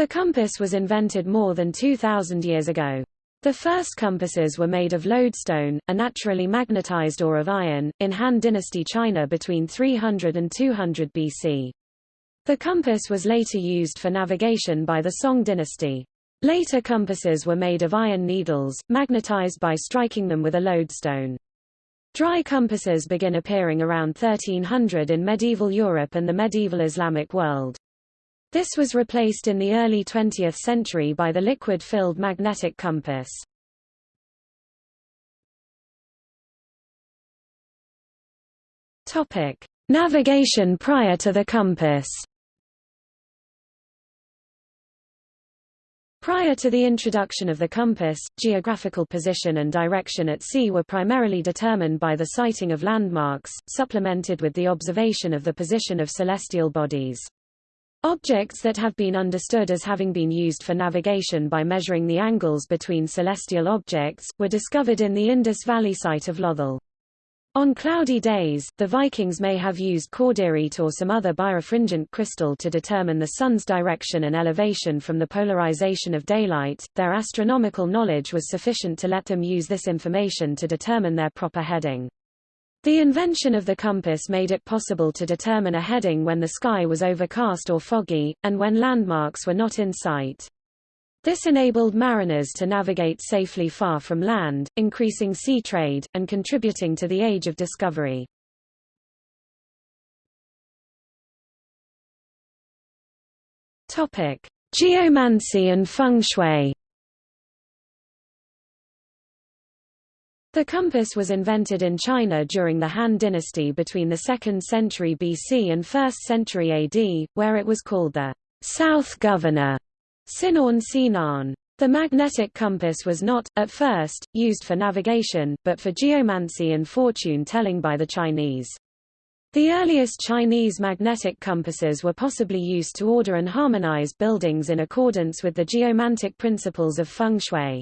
The compass was invented more than 2,000 years ago. The first compasses were made of lodestone, a naturally magnetized ore of iron, in Han Dynasty China between 300 and 200 BC. The compass was later used for navigation by the Song dynasty. Later compasses were made of iron needles, magnetized by striking them with a lodestone. Dry compasses begin appearing around 1300 in medieval Europe and the medieval Islamic world. This was replaced in the early 20th century by the liquid-filled magnetic compass. Topic: Navigation prior to the compass. Prior to the introduction of the compass, geographical position and direction at sea were primarily determined by the sighting of landmarks, supplemented with the observation of the position of celestial bodies. Objects that have been understood as having been used for navigation by measuring the angles between celestial objects, were discovered in the Indus Valley site of Lothal. On cloudy days, the Vikings may have used cordierite or some other birefringent crystal to determine the sun's direction and elevation from the polarization of daylight. Their astronomical knowledge was sufficient to let them use this information to determine their proper heading. The invention of the compass made it possible to determine a heading when the sky was overcast or foggy, and when landmarks were not in sight. This enabled mariners to navigate safely far from land, increasing sea trade, and contributing to the age of discovery. Geomancy and feng shui The compass was invented in China during the Han dynasty between the 2nd century BC and 1st century AD, where it was called the South Governor Sinorn Sinan. The magnetic compass was not, at first, used for navigation, but for geomancy and fortune-telling by the Chinese. The earliest Chinese magnetic compasses were possibly used to order and harmonize buildings in accordance with the geomantic principles of feng shui.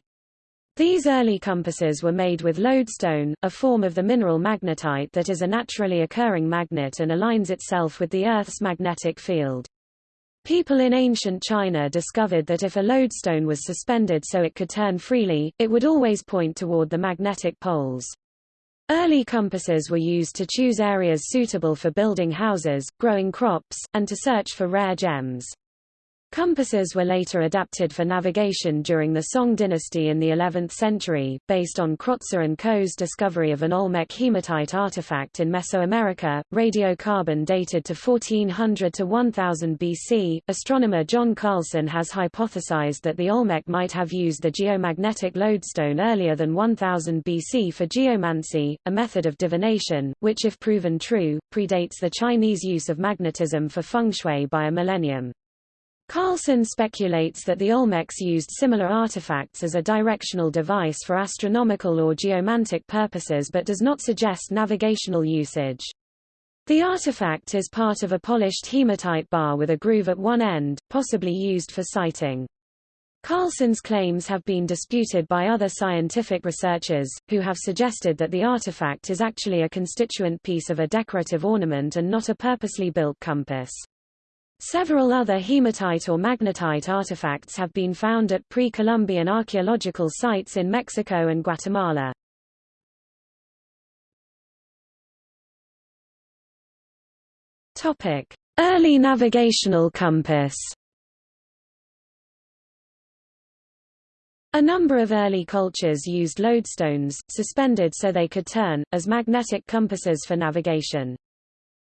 These early compasses were made with lodestone, a form of the mineral magnetite that is a naturally occurring magnet and aligns itself with the Earth's magnetic field. People in ancient China discovered that if a lodestone was suspended so it could turn freely, it would always point toward the magnetic poles. Early compasses were used to choose areas suitable for building houses, growing crops, and to search for rare gems. Compasses were later adapted for navigation during the Song dynasty in the 11th century, based on Krotser and Co.'s discovery of an Olmec hematite artifact in Mesoamerica, radiocarbon dated to 1400 to 1000 BC. Astronomer John Carlson has hypothesized that the Olmec might have used the geomagnetic lodestone earlier than 1000 BC for geomancy, a method of divination, which if proven true, predates the Chinese use of magnetism for feng shui by a millennium. Carlson speculates that the Olmecs used similar artifacts as a directional device for astronomical or geomantic purposes but does not suggest navigational usage. The artifact is part of a polished hematite bar with a groove at one end, possibly used for sighting. Carlson's claims have been disputed by other scientific researchers, who have suggested that the artifact is actually a constituent piece of a decorative ornament and not a purposely built compass. Several other hematite or magnetite artifacts have been found at pre-Columbian archaeological sites in Mexico and Guatemala. Topic: Early navigational compass. A number of early cultures used lodestones, suspended so they could turn, as magnetic compasses for navigation.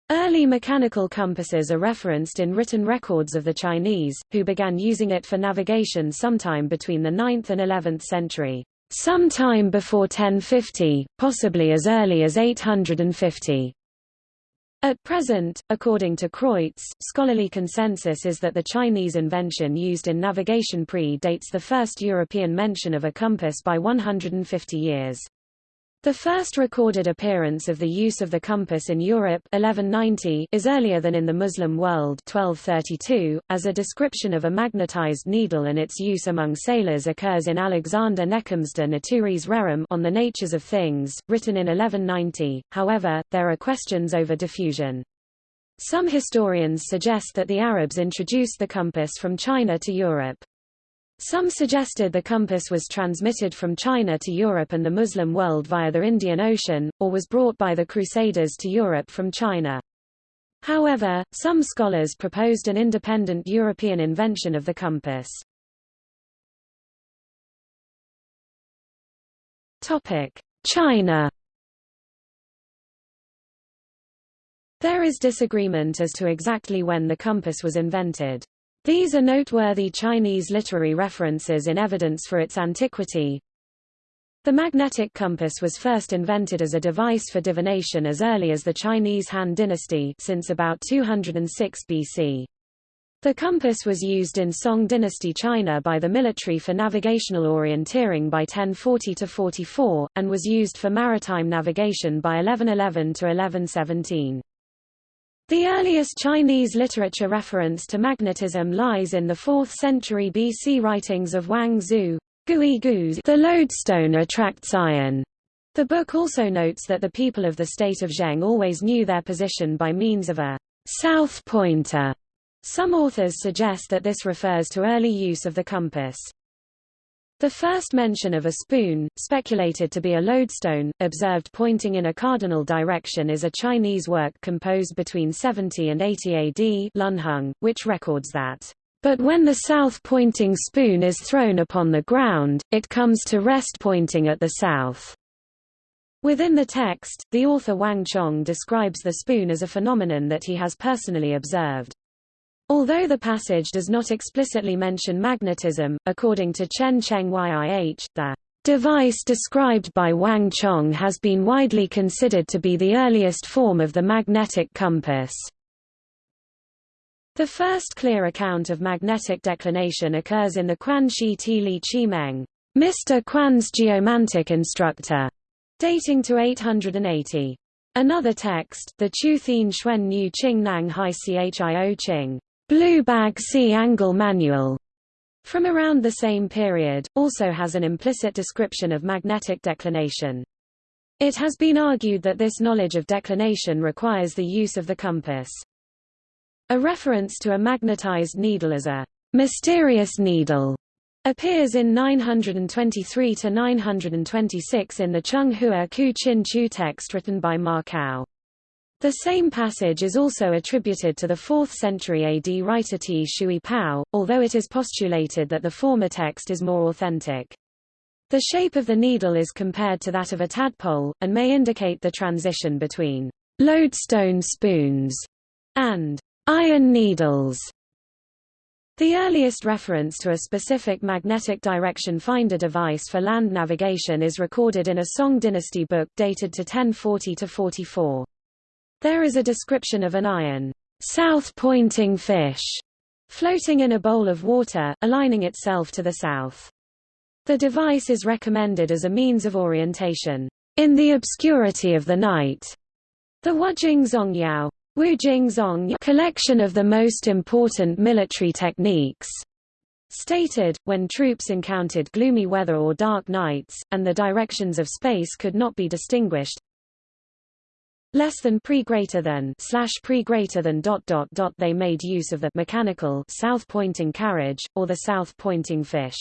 Early mechanical compasses are referenced in written records of the Chinese, who began using it for navigation sometime between the 9th and 11th century. Sometime before 1050, possibly as early as 850. At present, according to Kreutz, scholarly consensus is that the Chinese invention used in navigation pre-dates the first European mention of a compass by 150 years. The first recorded appearance of the use of the compass in Europe 1190 is earlier than in the Muslim world 1232, as a description of a magnetized needle and its use among sailors occurs in Alexander Neckham's De Naturis Rerum on the Natures of Things, written in 1190, however, there are questions over diffusion. Some historians suggest that the Arabs introduced the compass from China to Europe. Some suggested the compass was transmitted from China to Europe and the Muslim world via the Indian Ocean, or was brought by the Crusaders to Europe from China. However, some scholars proposed an independent European invention of the compass. China There is disagreement as to exactly when the compass was invented. These are noteworthy Chinese literary references in evidence for its antiquity. The magnetic compass was first invented as a device for divination as early as the Chinese Han dynasty since about 206 BC. The compass was used in Song dynasty China by the military for navigational orienteering by 1040–44, and was used for maritime navigation by 1111–1117. The earliest Chinese literature reference to magnetism lies in the 4th century BC writings of Wang Zhu. The lodestone attracts iron. The book also notes that the people of the state of Zheng always knew their position by means of a south pointer. Some authors suggest that this refers to early use of the compass. The first mention of a spoon, speculated to be a lodestone, observed pointing in a cardinal direction is a Chinese work composed between 70 and 80 AD Lunheng, which records that, "...but when the south-pointing spoon is thrown upon the ground, it comes to rest pointing at the south." Within the text, the author Wang Chong describes the spoon as a phenomenon that he has personally observed. Although the passage does not explicitly mention magnetism, according to Chen Cheng Yih, the device described by Wang Chong has been widely considered to be the earliest form of the magnetic compass. The first clear account of magnetic declination occurs in the Quan Shi Ti Li Chi Meng, Mr. Quan's geomantic instructor, dating to 880. Another text, the Chu Thien Xuan Nu Qing Nang Hai Chio Qing, Blue Bag Sea Angle Manual from around the same period, also has an implicit description of magnetic declination. It has been argued that this knowledge of declination requires the use of the compass. A reference to a magnetized needle as a mysterious needle appears in 923 to 926 in the Chung Hua Ku Chin Chu text written by Ma Kao. The same passage is also attributed to the 4th century AD writer Ti Shui Pao, although it is postulated that the former text is more authentic. The shape of the needle is compared to that of a tadpole, and may indicate the transition between lodestone spoons and iron needles. The earliest reference to a specific magnetic direction finder device for land navigation is recorded in a Song dynasty book dated to 1040–44. There is a description of an iron, south-pointing fish floating in a bowl of water, aligning itself to the south. The device is recommended as a means of orientation in the obscurity of the night. The Wujing Zongyao Zong collection of the most important military techniques stated, when troops encountered gloomy weather or dark nights, and the directions of space could not be distinguished, less than pre greater than slash pre greater than dot dot dot they made use of the mechanical south pointing carriage or the south pointing fish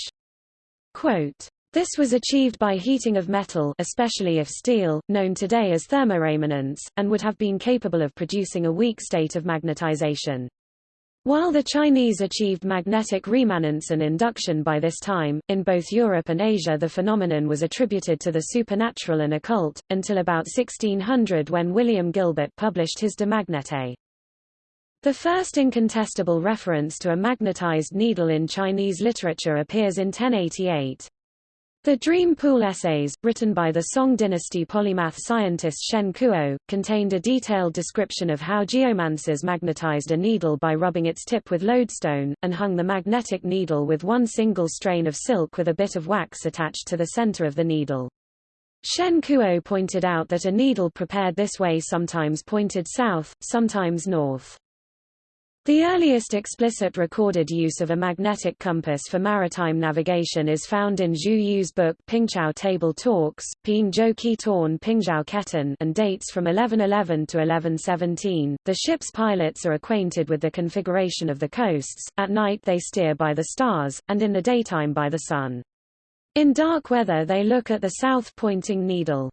quote this was achieved by heating of metal especially of steel, known today as thermoremanence, and would have been capable of producing a weak state of magnetization. While the Chinese achieved magnetic remanence and induction by this time, in both Europe and Asia the phenomenon was attributed to the supernatural and occult, until about 1600 when William Gilbert published his De Magnete. The first incontestable reference to a magnetized needle in Chinese literature appears in 1088. The Dream Pool essays, written by the Song dynasty polymath scientist Shen Kuo, contained a detailed description of how geomancers magnetized a needle by rubbing its tip with lodestone, and hung the magnetic needle with one single strain of silk with a bit of wax attached to the center of the needle. Shen Kuo pointed out that a needle prepared this way sometimes pointed south, sometimes north. The earliest explicit recorded use of a magnetic compass for maritime navigation is found in Zhu Yu's book Pingchao Table Talks, Ping Zhou Qi Torn Pingzhao Ketan and dates from 1111 to 1117. The ship's pilots are acquainted with the configuration of the coasts, at night they steer by the stars, and in the daytime by the sun. In dark weather they look at the south-pointing needle.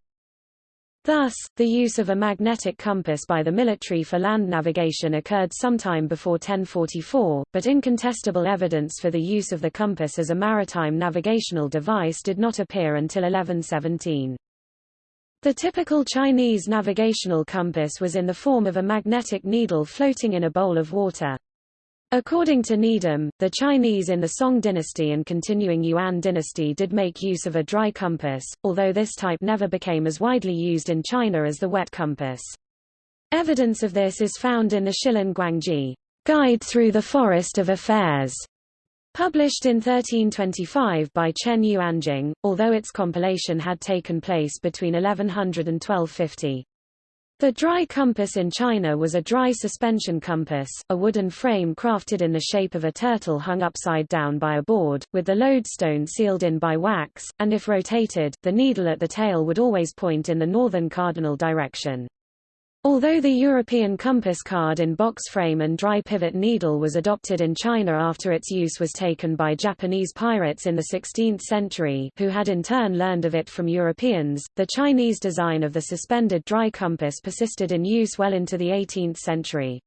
Thus, the use of a magnetic compass by the military for land navigation occurred sometime before 1044, but incontestable evidence for the use of the compass as a maritime navigational device did not appear until 1117. The typical Chinese navigational compass was in the form of a magnetic needle floating in a bowl of water. According to Needham, the Chinese in the Song dynasty and continuing Yuan dynasty did make use of a dry compass, although this type never became as widely used in China as the wet compass. Evidence of this is found in the Shilin Guangji Guide Through the Forest of Affairs, published in 1325 by Chen Yuanjing, although its compilation had taken place between 1100 and 1250. The dry compass in China was a dry suspension compass, a wooden frame crafted in the shape of a turtle hung upside down by a board, with the lodestone sealed in by wax, and if rotated, the needle at the tail would always point in the northern cardinal direction. Although the European compass card in box frame and dry pivot needle was adopted in China after its use was taken by Japanese pirates in the 16th century who had in turn learned of it from Europeans, the Chinese design of the suspended dry compass persisted in use well into the 18th century.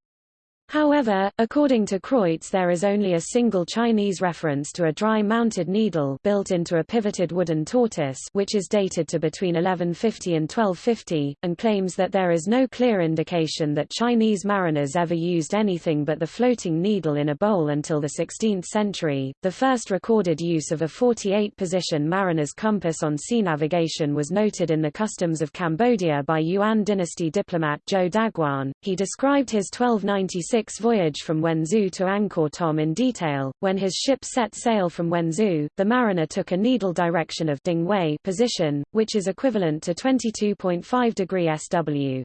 However, according to Kreutz there is only a single Chinese reference to a dry-mounted needle built into a pivoted wooden tortoise which is dated to between 1150 and 1250, and claims that there is no clear indication that Chinese mariners ever used anything but the floating needle in a bowl until the 16th century. The first recorded use of a 48-position mariner's compass on sea navigation was noted in the customs of Cambodia by Yuan dynasty diplomat Zhou Daguan. He described his 1296 voyage from Wenzhou to Angkor Thom in detail. When his ship set sail from Wenzhou, the mariner took a needle direction of Ding Wei position, which is equivalent to 22.5 degree SW.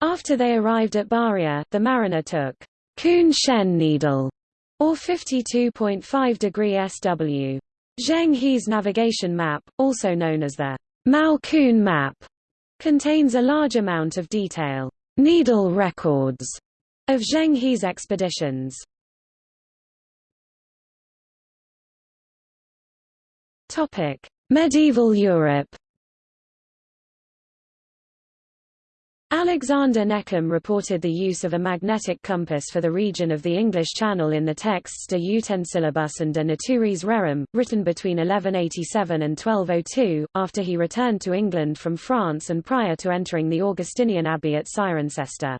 After they arrived at Baria, the mariner took Kun Shen needle, or 52.5 degree SW. Zheng He's navigation map, also known as the Mao Kun map, contains a large amount of detail needle records of Zheng He's expeditions. Topic: Medieval Europe. Alexander Neckham reported the use of a magnetic compass for the region of the English Channel in the texts De Utensilibus and De Naturis Rerum, written between 1187 and 1202, after he returned to England from France and prior to entering the Augustinian Abbey at Cirencester.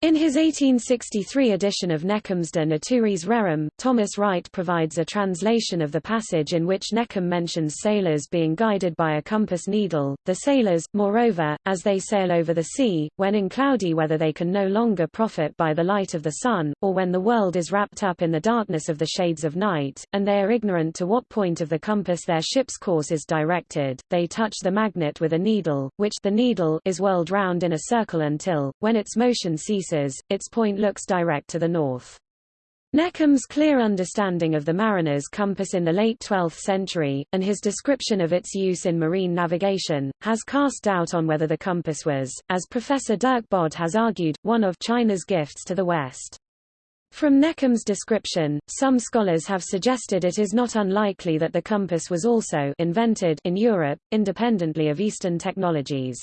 In his 1863 edition of Neckham's De Naturis Rerum, Thomas Wright provides a translation of the passage in which Neckham mentions sailors being guided by a compass needle. The sailors, moreover, as they sail over the sea, when in cloudy weather they can no longer profit by the light of the sun, or when the world is wrapped up in the darkness of the shades of night, and they are ignorant to what point of the compass their ship's course is directed, they touch the magnet with a needle, which the needle is whirled round in a circle until, when its motion ceases, its point looks direct to the north. Neckham's clear understanding of the mariner's compass in the late 12th century, and his description of its use in marine navigation, has cast doubt on whether the compass was, as Professor Derk Bodde has argued, one of China's gifts to the West. From Neckham's description, some scholars have suggested it is not unlikely that the compass was also invented in Europe, independently of Eastern technologies.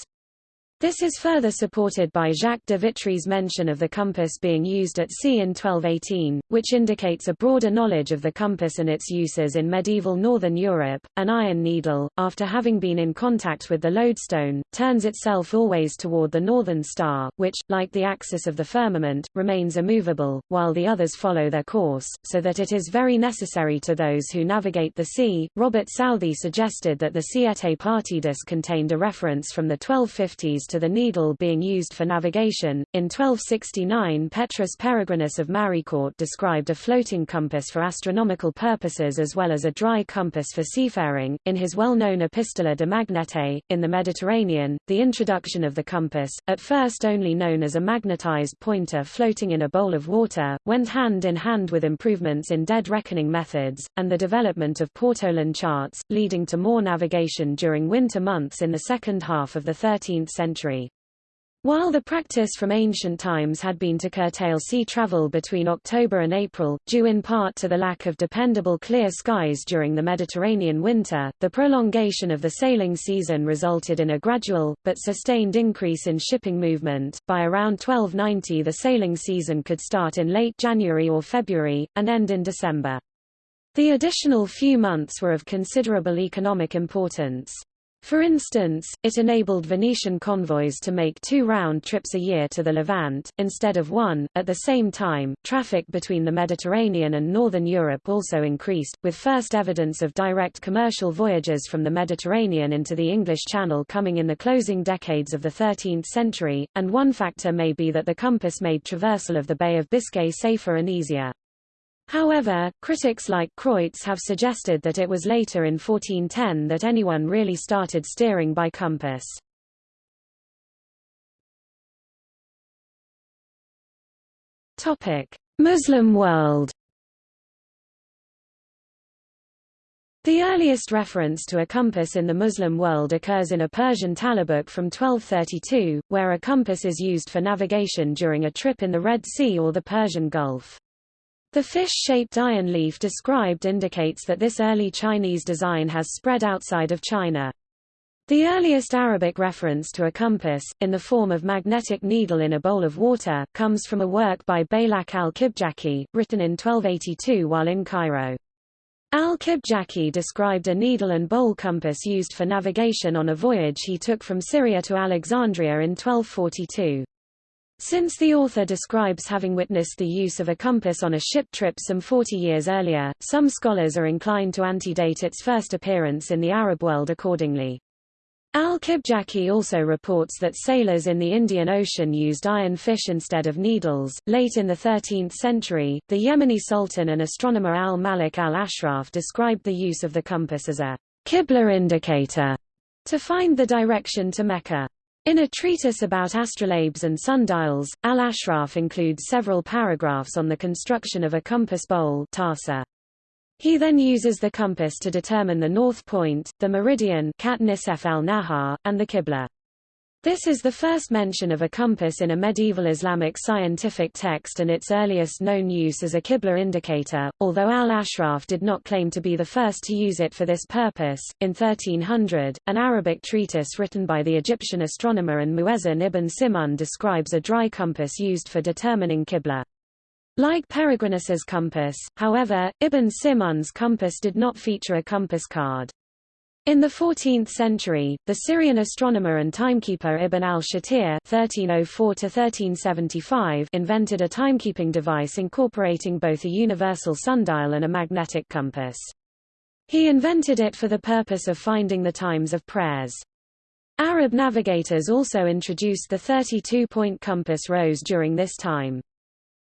This is further supported by Jacques de Vitry's mention of the compass being used at sea in 1218, which indicates a broader knowledge of the compass and its uses in medieval northern Europe. An iron needle, after having been in contact with the lodestone, turns itself always toward the northern star, which, like the axis of the firmament, remains immovable, while the others follow their course, so that it is very necessary to those who navigate the sea. Robert Southey suggested that the Siete Partidas contained a reference from the 1250s to to the needle being used for navigation. In 1269, Petrus Peregrinus of Maricourt described a floating compass for astronomical purposes as well as a dry compass for seafaring. In his well-known Epistola de Magnete, in the Mediterranean, the introduction of the compass, at first only known as a magnetized pointer floating in a bowl of water, went hand in hand with improvements in dead reckoning methods, and the development of Portolan charts, leading to more navigation during winter months in the second half of the 13th century. While the practice from ancient times had been to curtail sea travel between October and April, due in part to the lack of dependable clear skies during the Mediterranean winter, the prolongation of the sailing season resulted in a gradual, but sustained increase in shipping movement. By around 1290 the sailing season could start in late January or February, and end in December. The additional few months were of considerable economic importance. For instance, it enabled Venetian convoys to make two round trips a year to the Levant, instead of one. At the same time, traffic between the Mediterranean and northern Europe also increased, with first evidence of direct commercial voyages from the Mediterranean into the English Channel coming in the closing decades of the 13th century, and one factor may be that the compass made traversal of the Bay of Biscay safer and easier. However, critics like Kreutz have suggested that it was later in 1410 that anyone really started steering by compass. Muslim world The earliest reference to a compass in the Muslim world occurs in a Persian talabuk from 1232, where a compass is used for navigation during a trip in the Red Sea or the Persian Gulf. The fish-shaped iron leaf described indicates that this early Chinese design has spread outside of China. The earliest Arabic reference to a compass, in the form of magnetic needle in a bowl of water, comes from a work by Baylak al-Kibjaki, written in 1282 while in Cairo. Al-Kibjaki described a needle and bowl compass used for navigation on a voyage he took from Syria to Alexandria in 1242. Since the author describes having witnessed the use of a compass on a ship trip some 40 years earlier, some scholars are inclined to antedate its first appearance in the Arab world accordingly. Al-Kibjaki also reports that sailors in the Indian Ocean used iron fish instead of needles. Late in the 13th century, the Yemeni sultan and astronomer al-Malik al-Ashraf described the use of the compass as a Qibla indicator to find the direction to Mecca. In a treatise about astrolabes and sundials, Al-Ashraf includes several paragraphs on the construction of a compass bowl tarsa. He then uses the compass to determine the north point, the meridian al-Nahar, and the Qibla. This is the first mention of a compass in a medieval Islamic scientific text and its earliest known use as a Qibla indicator, although al-Ashraf did not claim to be the first to use it for this purpose. In 1300, an Arabic treatise written by the Egyptian astronomer and muezzin Ibn Simun describes a dry compass used for determining Qibla. Like Peregrinus's compass, however, Ibn Simun's compass did not feature a compass card. In the 14th century, the Syrian astronomer and timekeeper Ibn al-Shatir (1304–1375) invented a timekeeping device incorporating both a universal sundial and a magnetic compass. He invented it for the purpose of finding the times of prayers. Arab navigators also introduced the 32-point compass rose during this time.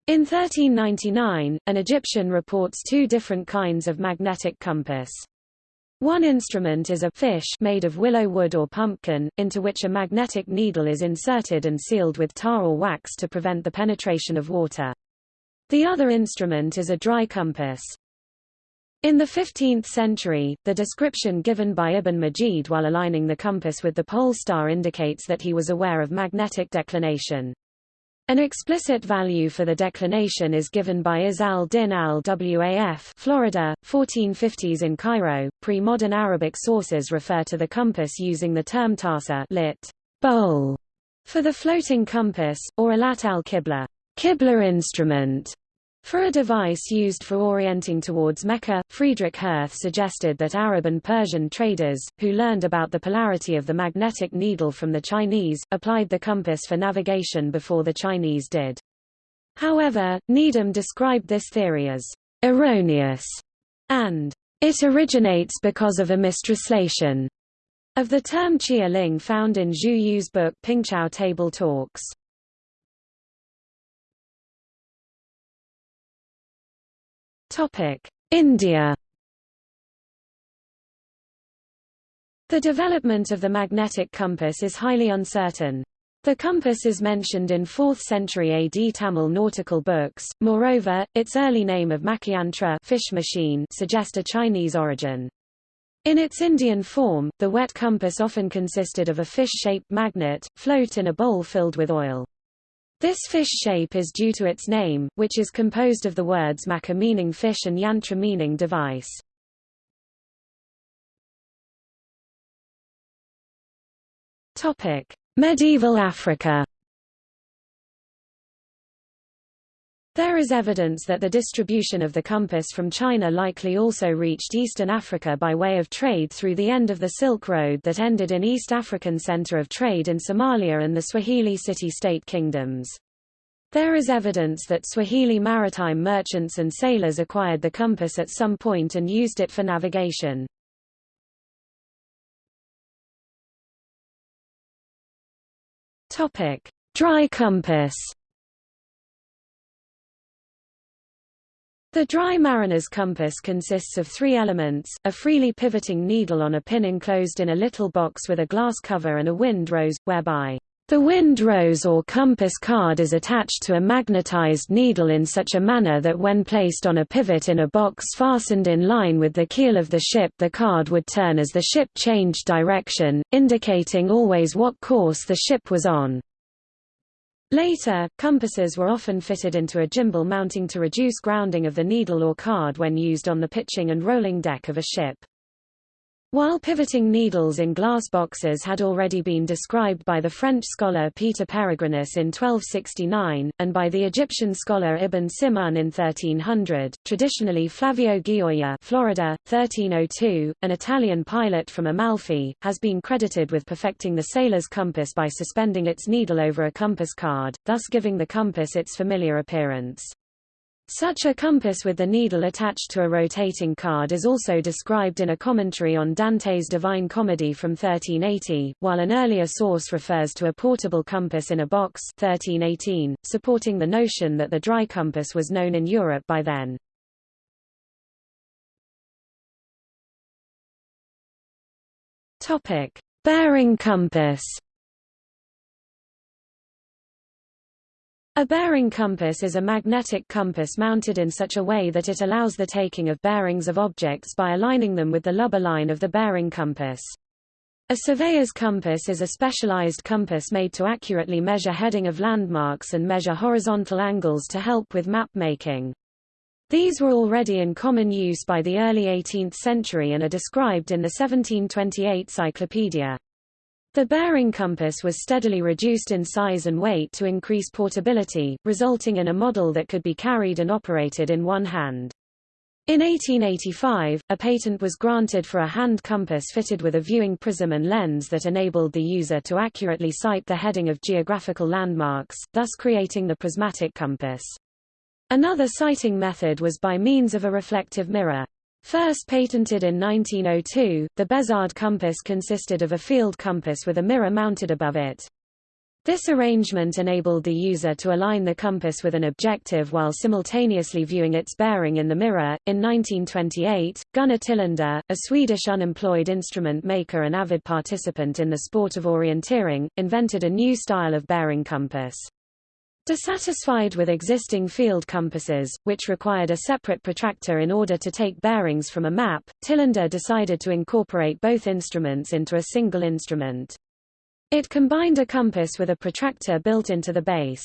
In 1399, an Egyptian reports two different kinds of magnetic compass. One instrument is a fish made of willow wood or pumpkin, into which a magnetic needle is inserted and sealed with tar or wax to prevent the penetration of water. The other instrument is a dry compass. In the 15th century, the description given by Ibn Majid while aligning the compass with the pole star indicates that he was aware of magnetic declination. An explicit value for the declination is given by Izz al-Din al-Waf Florida, 1450s in Cairo. Pre-modern Arabic sources refer to the compass using the term tarsa lit. bowl for the floating compass, or alat al-Qibla Qibla instrument, for a device used for orienting towards Mecca, Friedrich Hirth suggested that Arab and Persian traders, who learned about the polarity of the magnetic needle from the Chinese, applied the compass for navigation before the Chinese did. However, Needham described this theory as erroneous and it originates because of a mistranslation. of the term Chia Ling found in Zhu Yu's book Pingchao Table Talks. India The development of the magnetic compass is highly uncertain. The compass is mentioned in 4th century AD Tamil nautical books, moreover, its early name of Makiyantra fish machine suggest a Chinese origin. In its Indian form, the wet compass often consisted of a fish-shaped magnet, float in a bowl filled with oil. This fish shape is due to its name, which is composed of the words maka meaning fish and yantra meaning device. Topic: Medieval Africa. There is evidence that the distribution of the compass from China likely also reached eastern Africa by way of trade through the end of the Silk Road that ended in East African center of trade in Somalia and the Swahili city-state kingdoms. There is evidence that Swahili maritime merchants and sailors acquired the compass at some point and used it for navigation. Topic: Dry compass. The dry mariner's compass consists of three elements, a freely pivoting needle on a pin enclosed in a little box with a glass cover and a wind rose, whereby the wind rose or compass card is attached to a magnetized needle in such a manner that when placed on a pivot in a box fastened in line with the keel of the ship the card would turn as the ship changed direction, indicating always what course the ship was on. Later, compasses were often fitted into a gimbal mounting to reduce grounding of the needle or card when used on the pitching and rolling deck of a ship. While pivoting needles in glass boxes had already been described by the French scholar Peter Peregrinus in 1269, and by the Egyptian scholar Ibn Simun in 1300, traditionally Flavio Gioia Florida, 1302, an Italian pilot from Amalfi, has been credited with perfecting the sailor's compass by suspending its needle over a compass card, thus giving the compass its familiar appearance. Such a compass with the needle attached to a rotating card is also described in a commentary on Dante's Divine Comedy from 1380, while an earlier source refers to a portable compass in a box 1318, supporting the notion that the dry compass was known in Europe by then. Topic: Bearing compass. A bearing compass is a magnetic compass mounted in such a way that it allows the taking of bearings of objects by aligning them with the lubber line of the bearing compass. A surveyor's compass is a specialized compass made to accurately measure heading of landmarks and measure horizontal angles to help with map making. These were already in common use by the early 18th century and are described in the 1728 Cyclopedia. The bearing compass was steadily reduced in size and weight to increase portability, resulting in a model that could be carried and operated in one hand. In 1885, a patent was granted for a hand compass fitted with a viewing prism and lens that enabled the user to accurately sight the heading of geographical landmarks, thus creating the prismatic compass. Another sighting method was by means of a reflective mirror. First patented in 1902, the Bezard compass consisted of a field compass with a mirror mounted above it. This arrangement enabled the user to align the compass with an objective while simultaneously viewing its bearing in the mirror. In 1928, Gunnar Tillander, a Swedish unemployed instrument maker and avid participant in the sport of orienteering, invented a new style of bearing compass. Dissatisfied with existing field compasses, which required a separate protractor in order to take bearings from a map, Tillander decided to incorporate both instruments into a single instrument. It combined a compass with a protractor built into the base.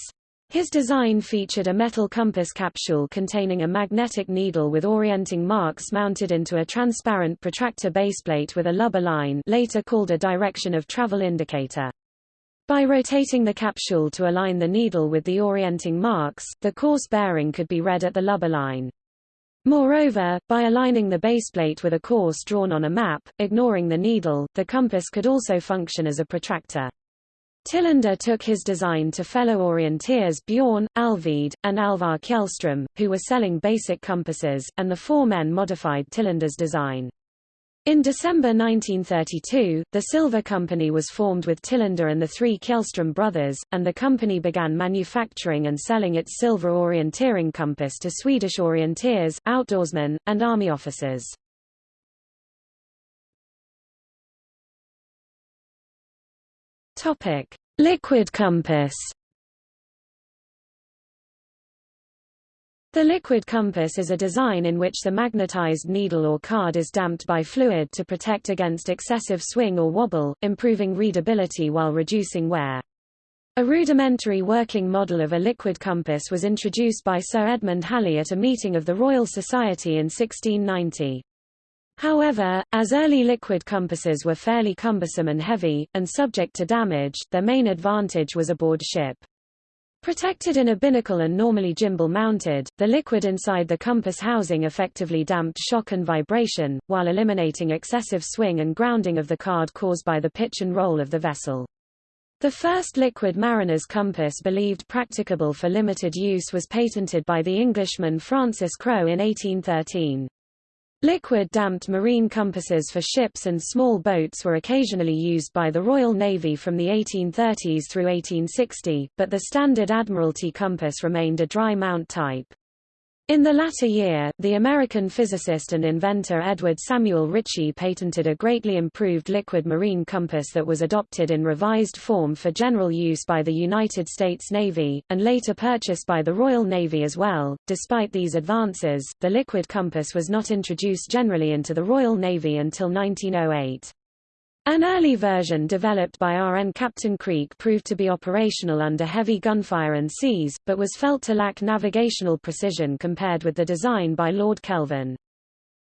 His design featured a metal compass capsule containing a magnetic needle with orienting marks mounted into a transparent protractor baseplate with a lubber line later called a direction of travel indicator. By rotating the capsule to align the needle with the orienting marks, the course bearing could be read at the lubber line. Moreover, by aligning the baseplate with a course drawn on a map, ignoring the needle, the compass could also function as a protractor. Tillander took his design to fellow orienteers Bjorn, Alvide, and Alvar Kjellstrom, who were selling basic compasses, and the four men modified Tillander's design. In December 1932, the Silva Company was formed with Tillander and the three Kjellström brothers, and the company began manufacturing and selling its Silva orienteering compass to Swedish orienteers, outdoorsmen, and army officers. Liquid compass The liquid compass is a design in which the magnetized needle or card is damped by fluid to protect against excessive swing or wobble, improving readability while reducing wear. A rudimentary working model of a liquid compass was introduced by Sir Edmund Halley at a meeting of the Royal Society in 1690. However, as early liquid compasses were fairly cumbersome and heavy, and subject to damage, their main advantage was aboard ship. Protected in a binnacle and normally gimbal mounted, the liquid inside the compass housing effectively damped shock and vibration, while eliminating excessive swing and grounding of the card caused by the pitch and roll of the vessel. The first liquid mariner's compass believed practicable for limited use was patented by the Englishman Francis Crowe in 1813. Liquid-damped marine compasses for ships and small boats were occasionally used by the Royal Navy from the 1830s through 1860, but the standard Admiralty compass remained a dry mount type. In the latter year, the American physicist and inventor Edward Samuel Ritchie patented a greatly improved liquid marine compass that was adopted in revised form for general use by the United States Navy, and later purchased by the Royal Navy as well. Despite these advances, the liquid compass was not introduced generally into the Royal Navy until 1908. An early version developed by RN Captain Creak proved to be operational under heavy gunfire and seas, but was felt to lack navigational precision compared with the design by Lord Kelvin.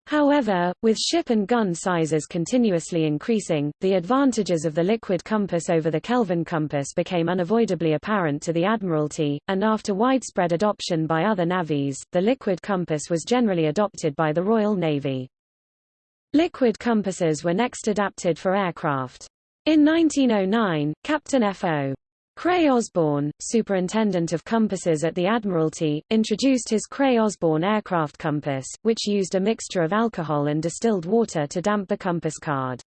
However, with ship and gun sizes continuously increasing, the advantages of the liquid compass over the Kelvin compass became unavoidably apparent to the Admiralty, and after widespread adoption by other navies, the liquid compass was generally adopted by the Royal Navy. Liquid compasses were next adapted for aircraft. In 1909, Captain F.O. Creagh-Osborne, superintendent of compasses at the Admiralty, introduced his Creagh-Osborne aircraft compass, which used a mixture of alcohol and distilled water to damp the compass card.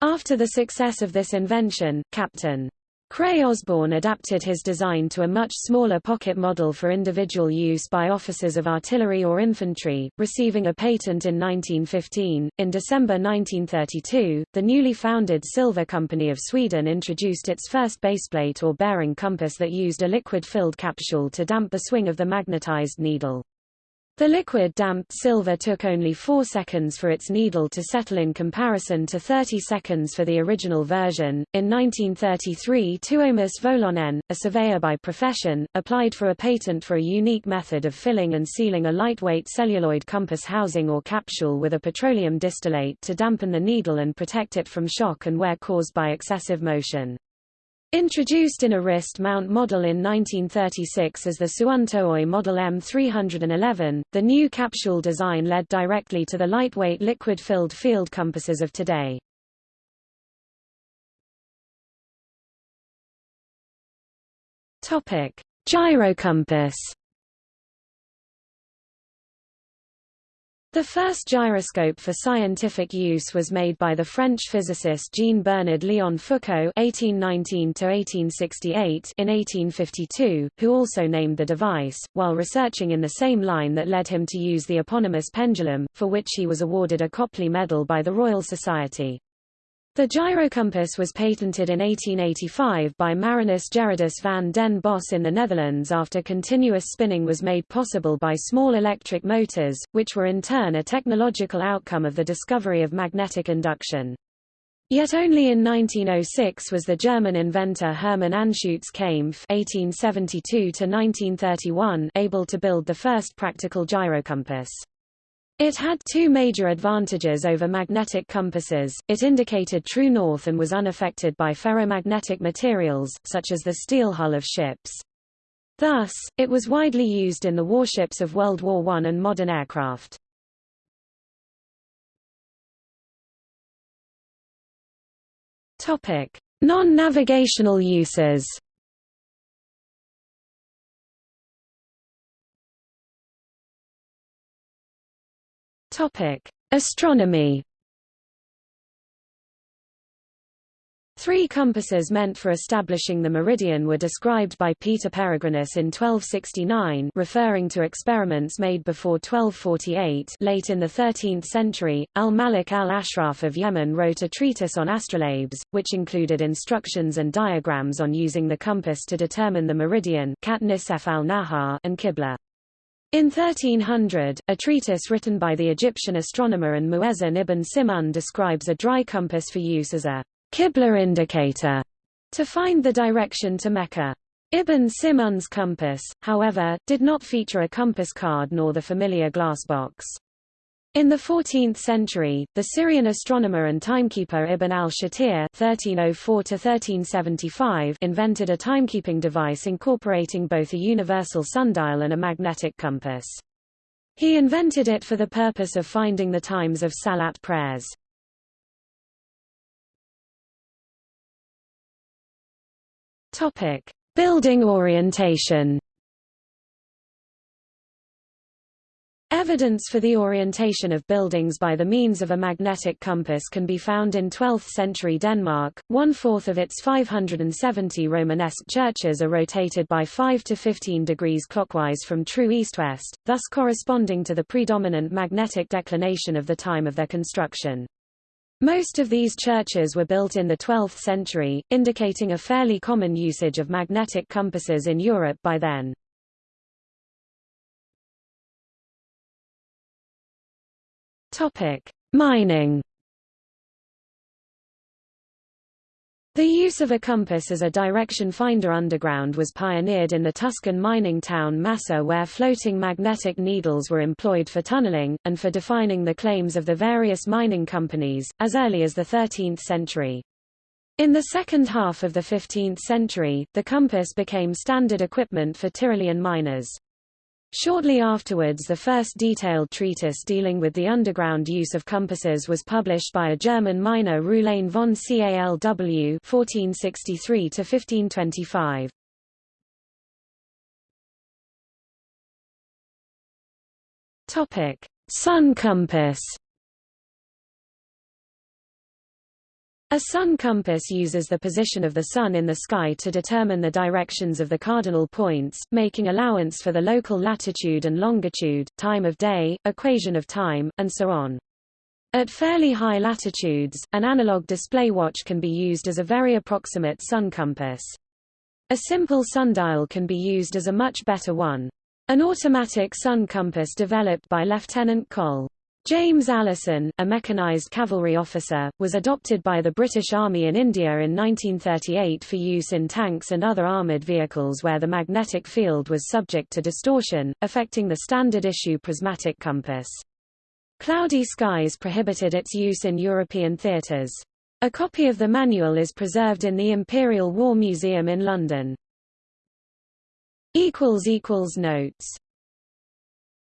After the success of this invention, Captain Creagh-Osborne adapted his design to a much smaller pocket model for individual use by officers of artillery or infantry, receiving a patent in 1915. In December 1932, the newly founded Silva Company of Sweden introduced its first baseplate or bearing compass that used a liquid-filled capsule to damp the swing of the magnetized needle. The liquid damped Silva took only 4 seconds for its needle to settle in comparison to 30 seconds for the original version. In 1933, Tuomas Vohlonen, a surveyor by profession, applied for a patent for a unique method of filling and sealing a lightweight celluloid compass housing or capsule with a petroleum distillate to dampen the needle and protect it from shock and wear caused by excessive motion. Introduced in a wrist mount model in 1936 as the Suunto Model M311, the new capsule design led directly to the lightweight liquid-filled field compasses of today. Topic: Gyrocompass The first gyroscope for scientific use was made by the French physicist Jean-Bernard Léon Foucault (1819–1868) in 1852, who also named the device, while researching in the same line that led him to use the eponymous pendulum, for which he was awarded a Copley Medal by the Royal Society. The gyrocompass was patented in 1885 by Marinus Gerardus van den Bos in the Netherlands after continuous spinning was made possible by small electric motors, which were in turn a technological outcome of the discovery of magnetic induction. Yet only in 1906 was the German inventor Hermann Anschutz Kaempf (1872–1931) able to build the first practical gyrocompass. It had two major advantages over magnetic compasses, it indicated true north and was unaffected by ferromagnetic materials, such as the steel hull of ships. Thus, it was widely used in the warships of World War I and modern aircraft. Non-navigational uses Topic: Astronomy. Three compasses meant for establishing the meridian were described by Peter Peregrinus in 1269 referring to experiments made before 1248 late in the 13th century, al-Malik al-Ashraf of Yemen wrote a treatise on astrolabes, which included instructions and diagrams on using the compass to determine the meridian al-Nahar and Qibla. In 1300, a treatise written by the Egyptian astronomer and Muezzin ibn Simun describes a dry compass for use as a Qibla indicator to find the direction to Mecca. Ibn Simun's compass, however, did not feature a compass card nor the familiar glass box. In the 14th century, the Syrian astronomer and timekeeper Ibn al-Shatir (1304–1375) invented a timekeeping device incorporating both a universal sundial and a magnetic compass. He invented it for the purpose of finding the times of salat prayers. Building orientation. Evidence for the orientation of buildings by the means of a magnetic compass can be found in 12th-century Denmark. One-fourth of its 570 Romanesque churches are rotated by 5 to 15 degrees clockwise from true east-west, thus corresponding to the predominant magnetic declination of the time of their construction. Most of these churches were built in the 12th century, indicating a fairly common usage of magnetic compasses in Europe by then. Topic: Mining. The use of a compass as a direction finder underground was pioneered in the Tuscan mining town Massa where floating magnetic needles were employed for tunneling, and for defining the claims of the various mining companies, as early as the 13th century. In the second half of the 15th century, the compass became standard equipment for Tyrolean miners. Shortly afterwards the first detailed treatise dealing with the underground use of compasses was published by a German miner Rülein von Calw 1463-1525. Sun compass A sun compass uses the position of the Sun in the sky to determine the directions of the cardinal points, making allowance for the local latitude and longitude, time of day, equation of time, and so on. At fairly high latitudes, an analog display watch can be used as a very approximate sun compass. A simple sundial can be used as a much better one. An automatic sun compass developed by Lieutenant Col. James Allason, a mechanized cavalry officer, was adopted by the British Army in India in 1938 for use in tanks and other armoured vehicles where the magnetic field was subject to distortion, affecting the standard-issue prismatic compass. Cloudy skies prohibited its use in European theatres. A copy of the manual is preserved in the Imperial War Museum in London. Notes